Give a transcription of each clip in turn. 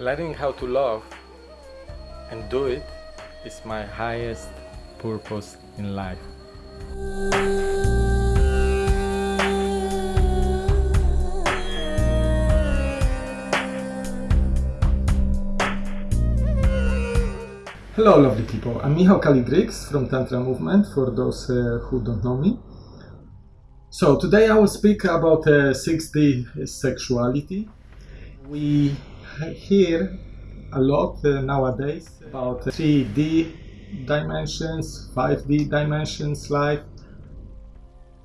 learning how to love and do it is my highest purpose in life. Hello lovely people, I'm Michał Kaligrix from Tantra Movement for those uh, who don't know me. So today I will speak about uh, 6D sexuality. We hear a lot uh, nowadays about 3D dimensions, 5D dimensions like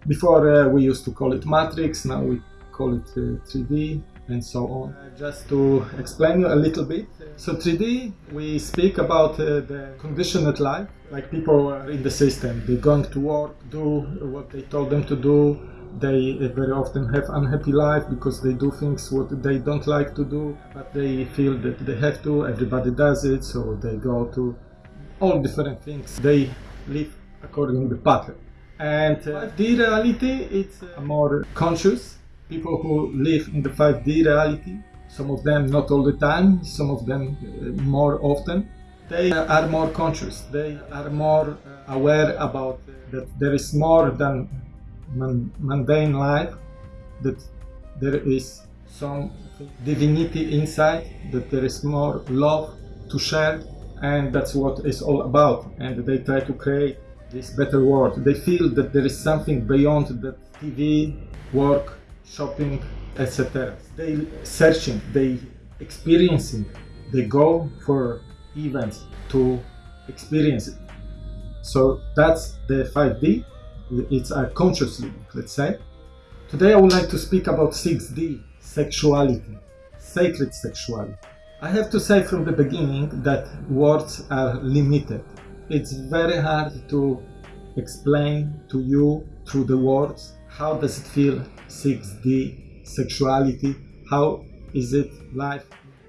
Before uh, we used to call it matrix, now we call it 3D uh, and so on. Just to explain you a little bit. So 3D, we speak about uh, the conditioned life, like people are in the system. They're going to work, do what they told them to do, they very often have unhappy life because they do things what they don't like to do but they feel that they have to everybody does it so they go to all different things. They live according to the pattern. And uh, 5d reality it's uh, more conscious. People who live in the 5d reality some of them not all the time some of them uh, more often. They are more conscious. They are more aware about that there is more than mundane life that there is some divinity inside that there is more love to share and that's what it's all about. And they try to create this better world. They feel that there is something beyond that tv work shopping etc they searching they experiencing. They go for events to experience it. So that's the 5d it's a consciously, let's say. Today I would like to speak about 6D, sexuality, sacred sexuality. I have to say from the beginning that words are limited. It's very hard to explain to you through the words how does it feel 6D sexuality, how is it life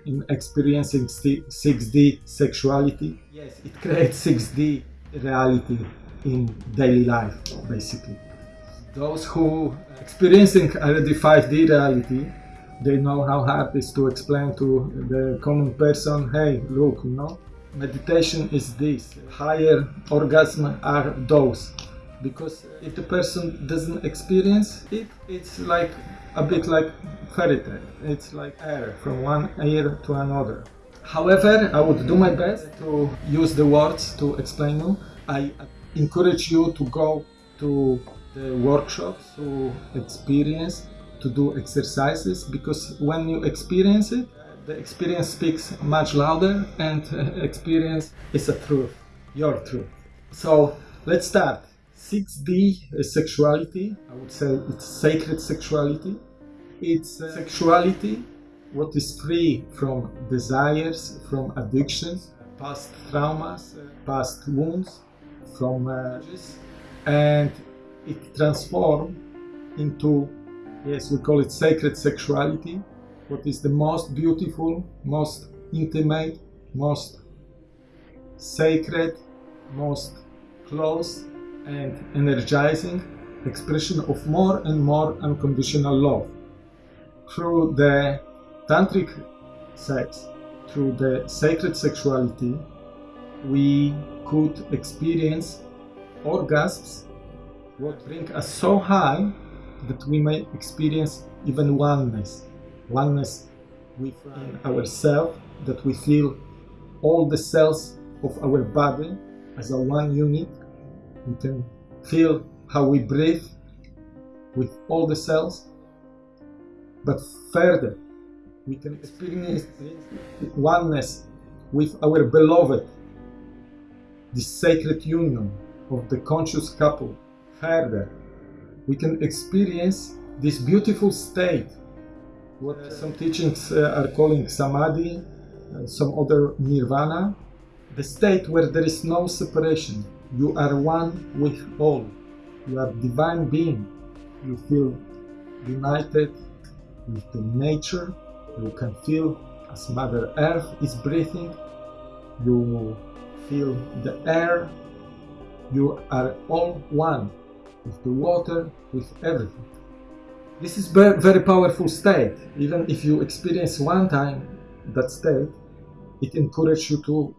in experiencing 6D sexuality. Yes, it creates 6D reality in daily life, basically. Those who experiencing already 5D reality, they know how hard it is to explain to the common person, hey, look, you know, meditation is this, higher orgasm are those. Because if the person doesn't experience it, it's like a bit like fairy tale. It's like air from one ear to another. However, I would do my best to use the words to explain you. I encourage you to go to the workshops to experience to do exercises because when you experience it the experience speaks much louder and uh, experience is a truth your truth. So let's start. 6d is sexuality. I would say it's sacred sexuality. It's uh, sexuality what is free from desires from addictions past traumas past wounds from uh, and it transformed into yes we call it sacred sexuality what is the most beautiful most intimate most sacred most close and energizing expression of more and more unconditional love. Through the tantric sex through the sacred sexuality we could experience orgasms what bring us so high that we may experience even oneness oneness within ourselves that we feel all the cells of our body as a one unit. We can feel how we breathe with all the cells. But further we can experience oneness with our beloved the sacred union of the conscious couple further, we can experience this beautiful state, what some teachings uh, are calling samadhi, some other nirvana, the state where there is no separation. You are one with all. You are divine being. You feel united with the nature. You can feel as Mother Earth is breathing. You feel the air. You are all one with the water, with everything. This is very, very powerful state. Even if you experience one time, that state, it encourages you to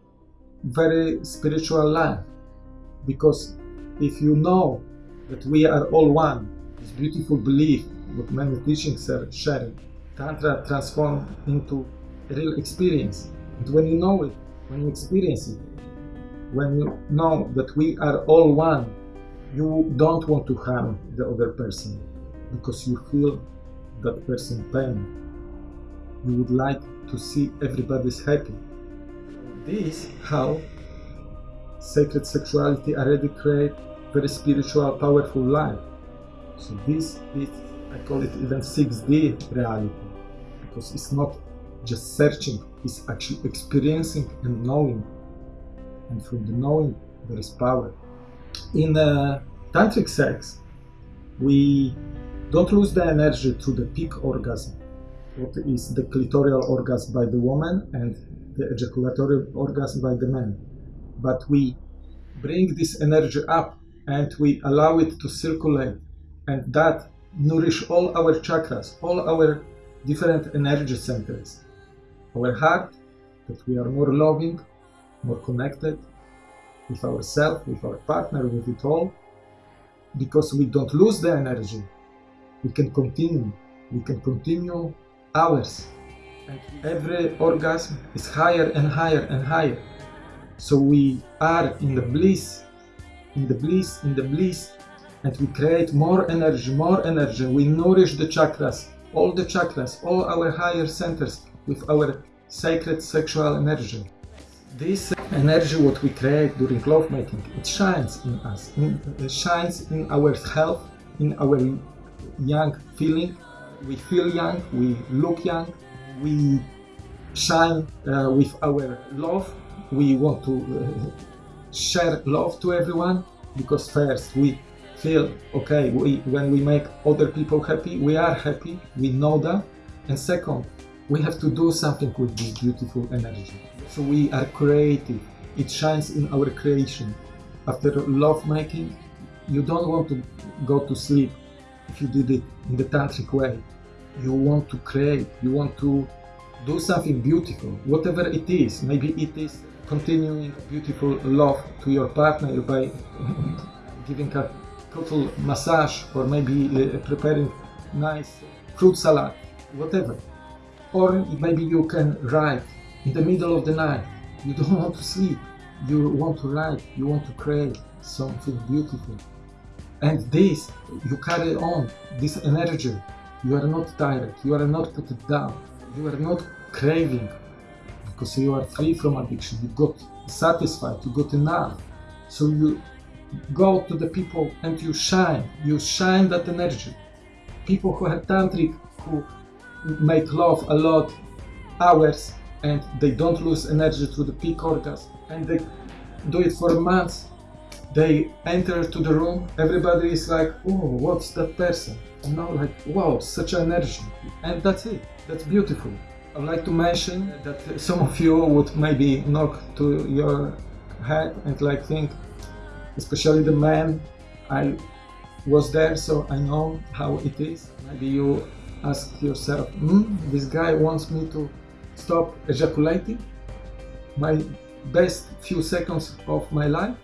very spiritual life. Because if you know that we are all one, this beautiful belief, what many teachings are sharing, Tantra transform into a real experience. And when you know it, when you experience it, when you know that we are all one, you don't want to harm the other person because you feel that person pain. You would like to see everybody's happy. This how sacred sexuality already create very spiritual, powerful life. So this is, I call it even 6D reality, because it's not just searching, it's actually experiencing and knowing. And from the knowing, there is power. In uh, tantric sex, we don't lose the energy to the peak orgasm, what is the clitoral orgasm by the woman and the ejaculatory orgasm by the man. But we bring this energy up and we allow it to circulate and that nourish all our chakras, all our different energy centers. Our heart, that we are more loving, more connected with ourselves, with our partner, with it all, because we don't lose the energy. We can continue. We can continue hours. Every orgasm is higher and higher and higher. So we are in the bliss, in the bliss, in the bliss, and we create more energy, more energy. We nourish the chakras, all the chakras, all our higher centers with our sacred sexual energy. This energy, what we create during lovemaking, it shines in us, it shines in our health, in our young feeling. We feel young, we look young, we shine uh, with our love. We want to uh, share love to everyone because first we feel okay we, when we make other people happy we are happy we know that and second we have to do something with this beautiful energy. So we are creative. It shines in our creation. After love making you don't want to go to sleep if you did it in the tantric way. You want to create. You want to do something beautiful whatever it is. Maybe it is continuing beautiful love to your partner by giving a total massage or maybe uh, preparing nice fruit salad whatever or maybe you can write in the middle of the night. You don't want to sleep. You want to write. You want to create something beautiful. And this you carry on this energy. You are not tired. You are not put down. You are not craving. Because you are free from addiction. You got satisfied. You got enough. So you go to the people and you shine. You shine that energy. People who have tantric who make love a lot hours and they don't lose energy through the peak orgasm. And they do it for months. They enter to the room. Everybody is like oh what's that person? You know like wow such energy. And that's it. That's beautiful. I'd like to mention that some of you would maybe knock to your head and like think especially the man i was there so i know how it is. Maybe you ask yourself hmm, this guy wants me to stop ejaculating? My best few seconds of my life?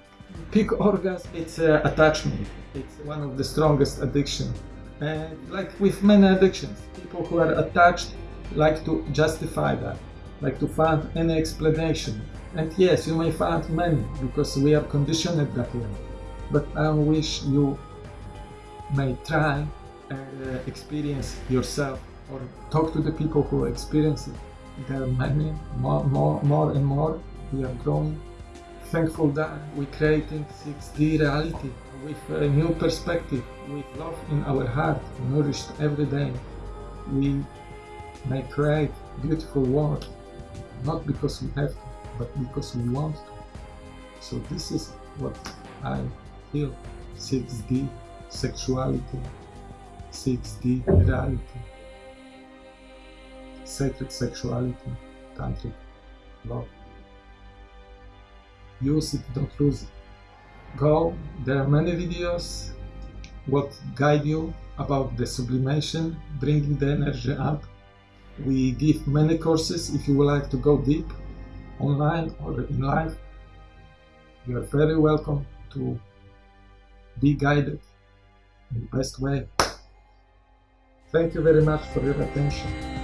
Peak orgasm it's uh, attachment. It's one of the strongest addiction. And like with many addictions people who are attached like to justify that like to find any explanation. And yes you may find many because we are conditioned that way but i wish you may try Uh, experience yourself or talk to the people who experience it there are many more more more and more we are growing thankful that we're creating 6D reality with a new perspective, with love in our heart, nourished every day. We may create beautiful world, not because we have to, but because we want to. So this is what I feel 6D sexuality, 6D reality, sacred sexuality, tantric love use it, don't lose it. Go, there are many videos what guide you about the sublimation, bringing the energy up. We give many courses if you would like to go deep online or in life. You are very welcome to be guided in the best way. Thank you very much for your attention.